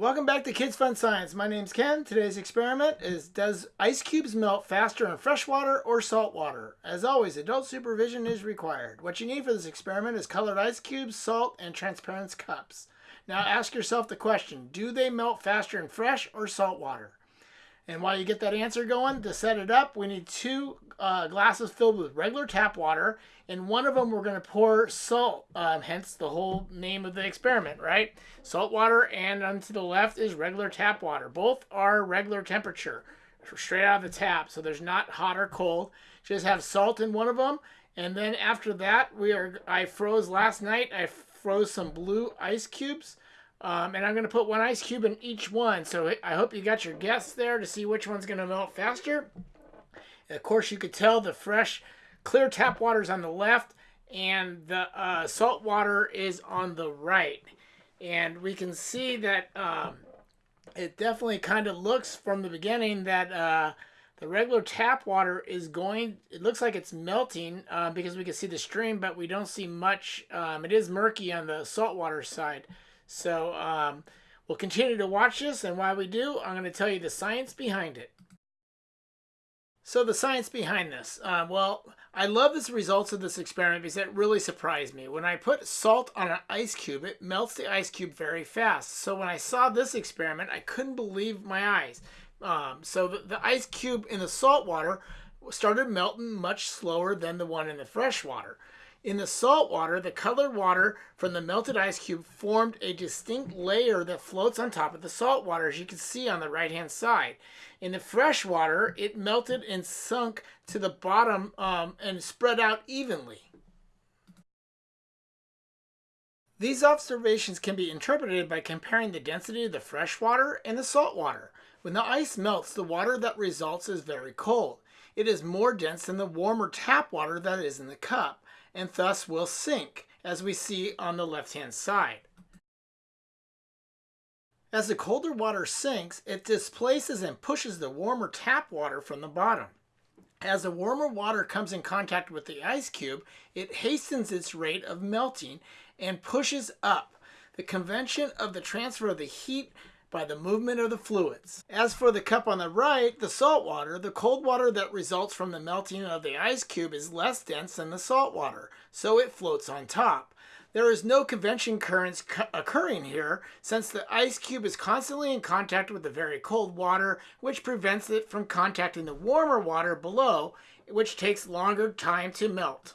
Welcome back to Kids Fun Science. My name's Ken. Today's experiment is Does ice cubes melt faster in fresh water or salt water? As always, adult supervision is required. What you need for this experiment is colored ice cubes, salt, and transparent cups. Now ask yourself the question, do they melt faster in fresh or salt water? And while you get that answer going, to set it up, we need two uh, glasses filled with regular tap water. In one of them, we're going to pour salt, um, hence the whole name of the experiment, right? Salt water, and on to the left is regular tap water. Both are regular temperature, straight out of the tap, so there's not hot or cold. Just have salt in one of them. And then after that, we are. I froze last night. I froze some blue ice cubes. Um, and I'm going to put one ice cube in each one. So I hope you got your guess there to see which one's going to melt faster. Of course, you could tell the fresh, clear tap water is on the left and the uh, salt water is on the right. And we can see that um, it definitely kind of looks from the beginning that uh, the regular tap water is going, it looks like it's melting uh, because we can see the stream, but we don't see much. Um, it is murky on the saltwater side. So um, we'll continue to watch this, and while we do, I'm going to tell you the science behind it. So the science behind this. Uh, well, I love the results of this experiment because it really surprised me. When I put salt on an ice cube, it melts the ice cube very fast. So when I saw this experiment, I couldn't believe my eyes. Um, so the, the ice cube in the salt water started melting much slower than the one in the fresh water. In the salt water, the colored water from the melted ice cube formed a distinct layer that floats on top of the salt water, as you can see on the right-hand side. In the fresh water, it melted and sunk to the bottom um, and spread out evenly. These observations can be interpreted by comparing the density of the fresh water and the salt water. When the ice melts, the water that results is very cold. It is more dense than the warmer tap water that is in the cup and thus will sink, as we see on the left-hand side. As the colder water sinks, it displaces and pushes the warmer tap water from the bottom. As the warmer water comes in contact with the ice cube, it hastens its rate of melting and pushes up. The convection of the transfer of the heat by the movement of the fluids. As for the cup on the right, the salt water, the cold water that results from the melting of the ice cube is less dense than the salt water, so it floats on top. There is no convection currents occurring here since the ice cube is constantly in contact with the very cold water, which prevents it from contacting the warmer water below, which takes longer time to melt.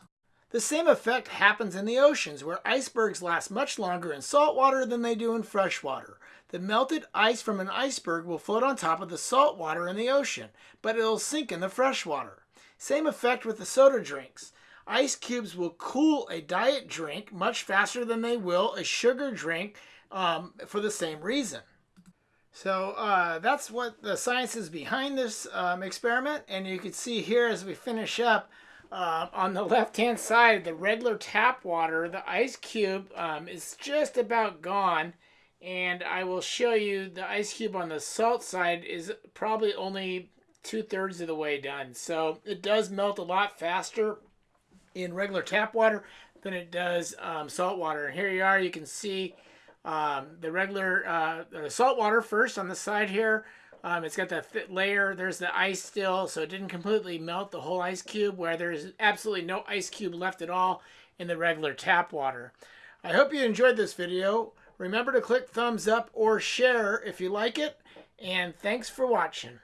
The same effect happens in the oceans, where icebergs last much longer in salt water than they do in fresh water. The melted ice from an iceberg will float on top of the salt water in the ocean, but it'll sink in the fresh water. Same effect with the soda drinks. Ice cubes will cool a diet drink much faster than they will a sugar drink um, for the same reason. So uh, that's what the science is behind this um, experiment. And you can see here as we finish up, uh, on the left hand side, the regular tap water, the ice cube um, is just about gone and I will show you the ice cube on the salt side is probably only two-thirds of the way done. So it does melt a lot faster in regular tap water than it does um, salt water. And here you are, you can see um, the regular uh, the salt water first on the side here. Um, it's got that thick layer. There's the ice still, so it didn't completely melt the whole ice cube, where there's absolutely no ice cube left at all in the regular tap water. I hope you enjoyed this video. Remember to click thumbs up or share if you like it. And thanks for watching.